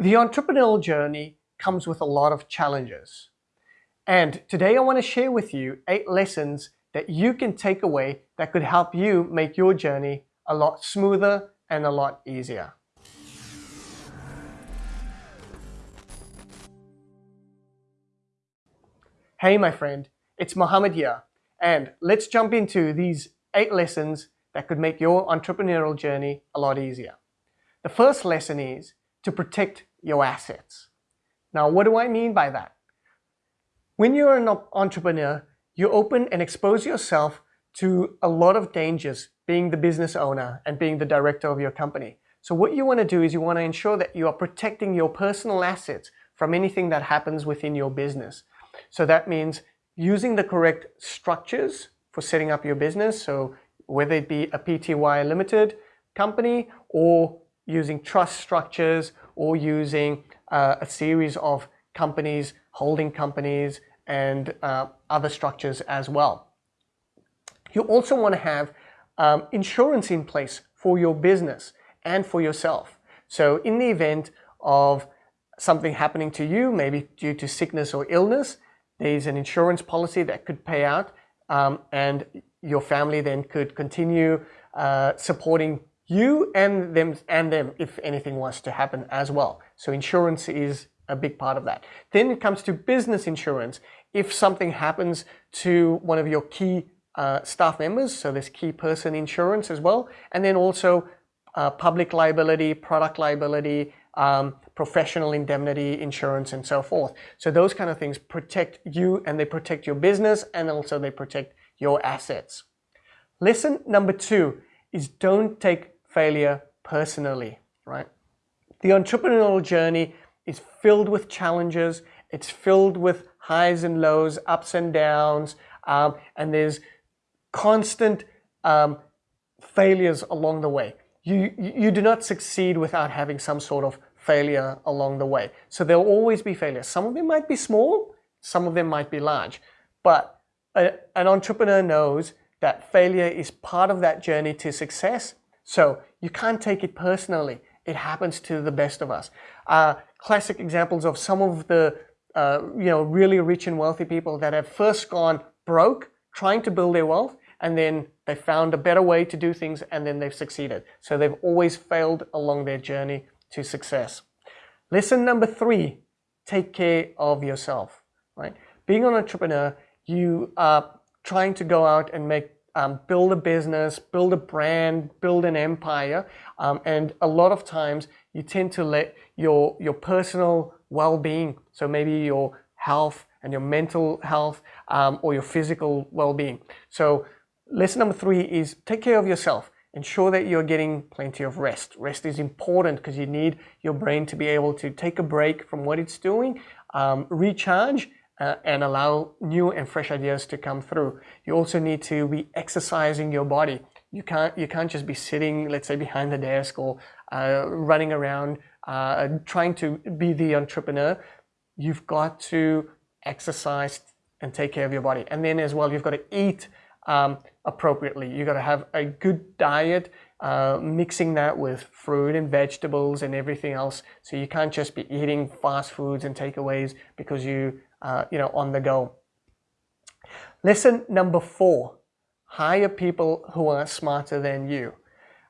The entrepreneurial journey comes with a lot of challenges. And today I want to share with you eight lessons that you can take away that could help you make your journey a lot smoother and a lot easier. Hey my friend, it's Mohammed here, and let's jump into these eight lessons that could make your entrepreneurial journey a lot easier. The first lesson is to protect your assets. Now, what do I mean by that? When you're an entrepreneur, you open and expose yourself to a lot of dangers being the business owner and being the director of your company. So what you want to do is you want to ensure that you are protecting your personal assets from anything that happens within your business. So that means using the correct structures for setting up your business. So whether it be a PTY limited company or using trust structures or using uh, a series of companies, holding companies, and uh, other structures as well. You also want to have um, insurance in place for your business and for yourself. So in the event of something happening to you, maybe due to sickness or illness, there's an insurance policy that could pay out um, and your family then could continue uh, supporting you and them and them if anything was to happen as well. So insurance is a big part of that. Then it comes to business insurance. If something happens to one of your key uh, staff members, so there's key person insurance as well, and then also uh, public liability, product liability, um, professional indemnity insurance and so forth. So those kind of things protect you and they protect your business and also they protect your assets. Lesson number two is don't take failure personally, right? The entrepreneurial journey is filled with challenges. It's filled with highs and lows, ups and downs, um, and there's constant um, failures along the way. You, you do not succeed without having some sort of failure along the way. So there'll always be failures. Some of them might be small, some of them might be large, but a, an entrepreneur knows that failure is part of that journey to success. So you can't take it personally. It happens to the best of us. Uh, classic examples of some of the uh, you know really rich and wealthy people that have first gone broke trying to build their wealth and then they found a better way to do things and then they've succeeded. So they've always failed along their journey to success. Lesson number three, take care of yourself, right? Being an entrepreneur, you are trying to go out and make um, build a business, build a brand, build an empire. Um, and a lot of times you tend to let your, your personal well-being, so maybe your health and your mental health um, or your physical well-being. So lesson number three is take care of yourself. Ensure that you're getting plenty of rest. Rest is important because you need your brain to be able to take a break from what it's doing, um, recharge, uh, and allow new and fresh ideas to come through. You also need to be exercising your body. You can't, you can't just be sitting, let's say, behind the desk or uh, running around uh, trying to be the entrepreneur. You've got to exercise and take care of your body. And then as well, you've got to eat um, appropriately. You've got to have a good diet, uh, mixing that with fruit and vegetables and everything else. So you can't just be eating fast foods and takeaways because you uh, you know, on the go. Lesson number four, hire people who are smarter than you.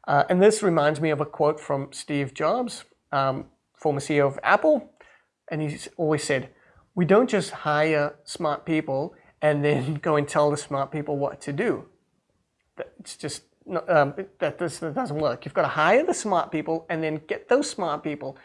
Uh, and this reminds me of a quote from Steve Jobs, um, former CEO of Apple. And he's always said, we don't just hire smart people and then go and tell the smart people what to do. It's just, um, that, this, that doesn't work. You've got to hire the smart people and then get those smart people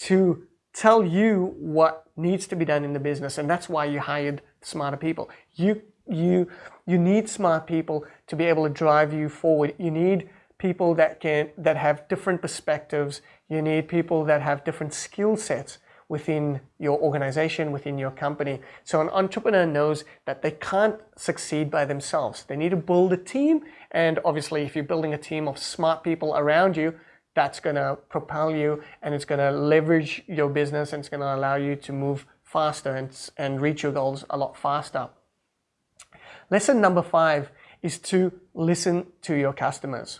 to tell you what needs to be done in the business and that's why you hired smarter people. You you you need smart people to be able to drive you forward. You need people that can that have different perspectives. You need people that have different skill sets within your organization within your company. So an entrepreneur knows that they can't succeed by themselves. They need to build a team and obviously if you're building a team of smart people around you that's going to propel you and it's going to leverage your business and it's going to allow you to move faster and, and reach your goals a lot faster. Lesson number five is to listen to your customers.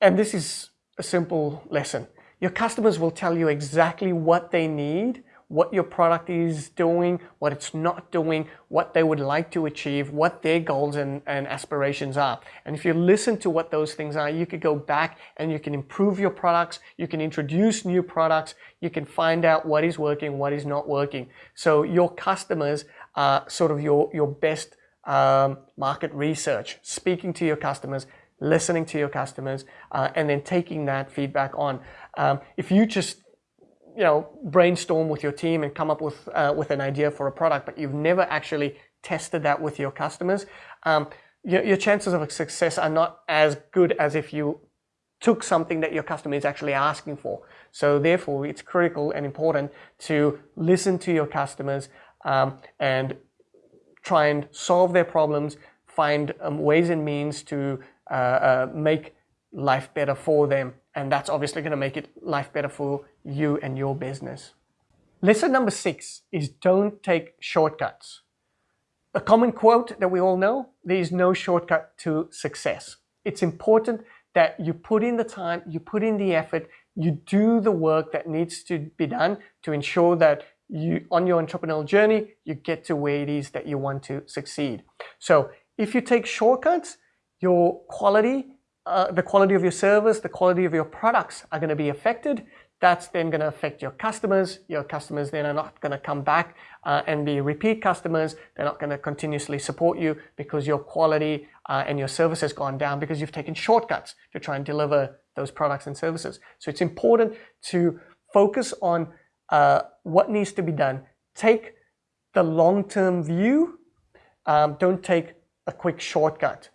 And this is a simple lesson. Your customers will tell you exactly what they need, what your product is doing, what it's not doing, what they would like to achieve, what their goals and, and aspirations are. And if you listen to what those things are, you could go back and you can improve your products, you can introduce new products, you can find out what is working, what is not working. So your customers are sort of your, your best um, market research, speaking to your customers, listening to your customers, uh, and then taking that feedback on. Um, if you just you know brainstorm with your team and come up with uh, with an idea for a product, but you've never actually tested that with your customers, um, your, your chances of success are not as good as if you took something that your customer is actually asking for. So therefore, it's critical and important to listen to your customers um, and try and solve their problems, find um, ways and means to uh, uh, make life better for them. And that's obviously going to make it life better for you and your business. Lesson number six is don't take shortcuts. A common quote that we all know, there is no shortcut to success. It's important that you put in the time, you put in the effort, you do the work that needs to be done to ensure that you, on your entrepreneurial journey, you get to where it is that you want to succeed. So if you take shortcuts, your quality, uh, the quality of your service, the quality of your products are going to be affected. That's then going to affect your customers. Your customers then are not going to come back uh, and be repeat customers. They're not going to continuously support you because your quality uh, and your service has gone down because you've taken shortcuts to try and deliver those products and services. So it's important to focus on uh, what needs to be done. Take the long-term view. Um, don't take a quick shortcut.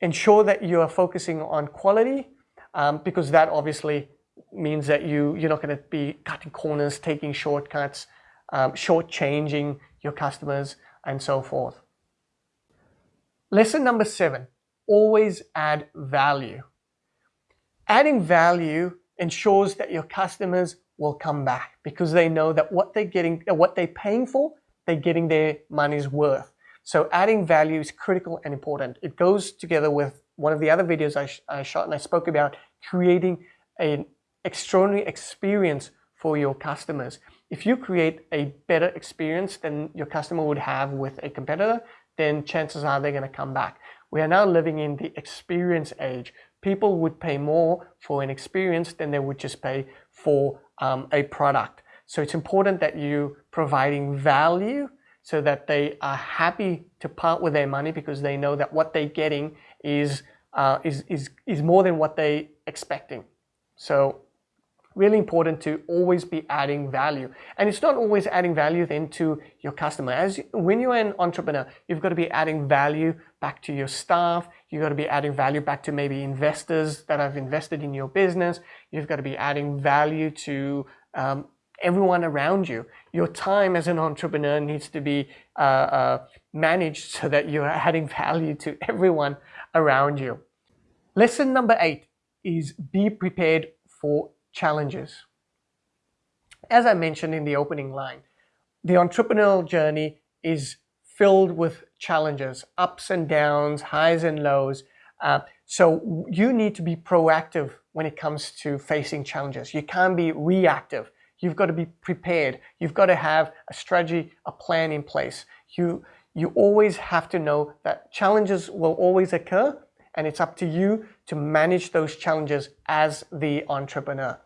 Ensure that you are focusing on quality um, because that obviously means that you, you're not going to be cutting corners, taking shortcuts, um, shortchanging your customers, and so forth. Lesson number seven, always add value. Adding value ensures that your customers will come back because they know that what they're getting, what they're paying for, they're getting their money's worth. So adding value is critical and important. It goes together with one of the other videos I, sh I shot and I spoke about creating an extraordinary experience for your customers. If you create a better experience than your customer would have with a competitor, then chances are they're going to come back. We are now living in the experience age. People would pay more for an experience than they would just pay for um, a product. So it's important that you providing value so that they are happy to part with their money because they know that what they're getting is, uh, is, is, is more than what they expecting. So really important to always be adding value. And it's not always adding value then to your customer. As when you're an entrepreneur, you've got to be adding value back to your staff. You've got to be adding value back to maybe investors that have invested in your business. You've got to be adding value to um, everyone around you. Your time as an entrepreneur needs to be uh, uh, managed so that you're adding value to everyone around you. Lesson number eight is be prepared for challenges. As I mentioned in the opening line, the entrepreneurial journey is filled with challenges, ups and downs, highs and lows. Uh, so you need to be proactive when it comes to facing challenges. You can't be reactive. You've got to be prepared. You've got to have a strategy, a plan in place. You, you always have to know that challenges will always occur and it's up to you to manage those challenges as the entrepreneur.